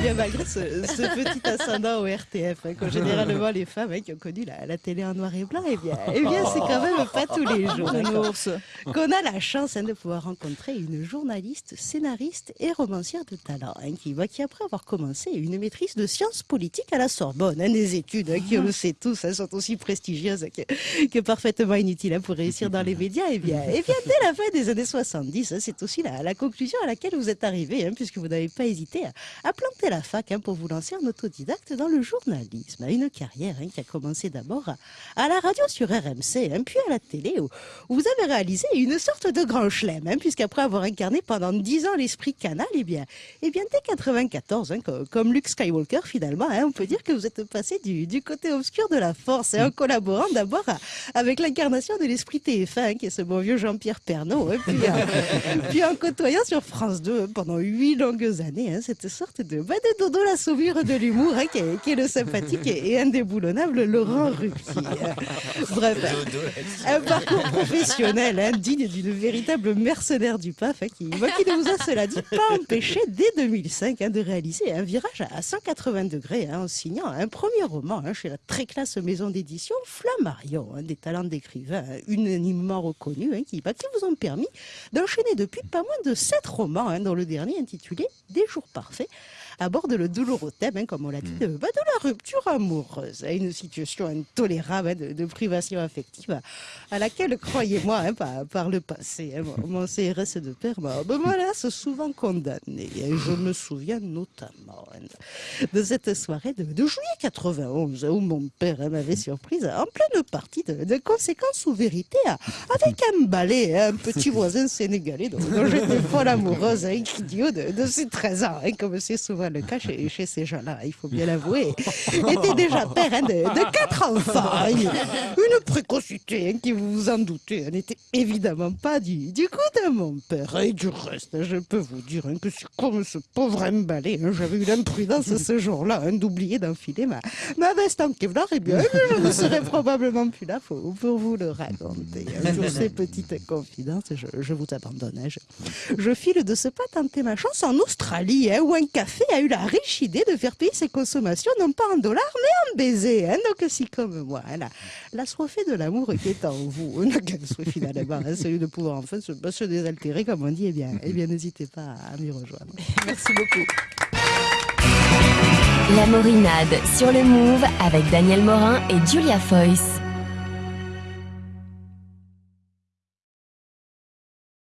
bien, malgré ce, petit ascendant au RTF, hein, généralement les femmes hein, qui ont connu la, télé en noir et blanc, eh bien, eh bien c'est quand même pas tous les jours hein, qu'on a la chance de pouvoir rencontrer une journaliste, scénariste et romancière de talent, qui, qui, après avoir commencé une maîtrise de sciences politiques à la Sorbonne, des études qui, on le sait tous, sont aussi prestigieuses que, parfaitement inutiles pour réussir dans les médias, eh bien, eh bien, dès la fin des années 70, c'est aussi la, la, conclusion à laquelle vous êtes arrivé, puisque vous n'avez pas hésité à, planter la fac pour vous lancer en autodidacte dans le journalisme. Une carrière qui a commencé d'abord à, la radio sur RMC, puis à la télé, où, vous avez réalisé une sorte de grand chelem, puisqu'après avoir incarné pendant dix ans l'esprit canal, eh bien, eh bien dès 94, comme Luke Skywalker finalement, on peut dire que vous êtes passé du, côté obscur de la force, en collaborant d'abord avec l'incarnation de l'esprit TF1, qui est ce bon vieux Jean-Pierre Pernaud, puis, puis en côtoyant sur France 2 pendant huit longues années hein, cette sorte de, de dodo la sauvure de l'humour hein, qui, est, le sympathique et, indéboulonnable Laurent Ruquier. Bref, un parcours professionnel hein, digne d'une véritable mercenaire du PAF qui, bah, qui, ne vous a cela dit pas empêché dès 2005 de réaliser un virage à 180 degrés en signant un premier roman chez la très classe maison d'édition Flammarion, des talents d'écrivain unanimement reconnus qui, bah, qui vous ont permis d'enchaîner depuis pas moins de sept romans, hein, dont le dernier intitulé Des jours parfaits, aborde le douloureux thème, hein, comme on l'a dit, mm. de, bah, de, la rupture amoureuse, hein, une situation intolérable de, privation affective à laquelle, croyez-moi, par, le passé, mon, CRS de père m'a me souvent condamné. je me souviens notamment de cette soirée de, juillet 91 où mon père m'avait surprise en pleine partie de, conséquences ou vérités avec un balai, un petit voisin sénégalais dont, j'étais folle amoureuse, un idiot de, de ses 13 ans, comme c'est souvent le cas chez, ces gens-là, il faut bien l'avouer, était déjà père hein, de, quatre enfants. Une précocité hein, qui, vous vous en doutez, n'était évidemment pas du, du coup de mon père. Et du reste, je peux vous dire hein, que comme ce pauvre emballé, j'avais eu l'imprudence ce jour-là d'oublier d'enfiler ma, ma veste en Kevlar, et bien je ne serais probablement plus là pour, vous le raconter. Sur ces petites confidences, je, vous abandonne. Je, je, file de ce pas tenter ma chance en Australie, où un café a eu la riche idée de faire payer ses consommations non pas en dollars mais en baisers. Hein. Donc si comme moi, la, la soifée de l'amour qui est en vous, n'a qu'un souhait finalement, hein, celui de pouvoir enfin se, se désaltérer comme on dit, eh bien, eh bien n'hésitez pas à m'y rejoindre. Merci beaucoup. La Morinade sur le Move avec Daniel Morin et Julia Foyce.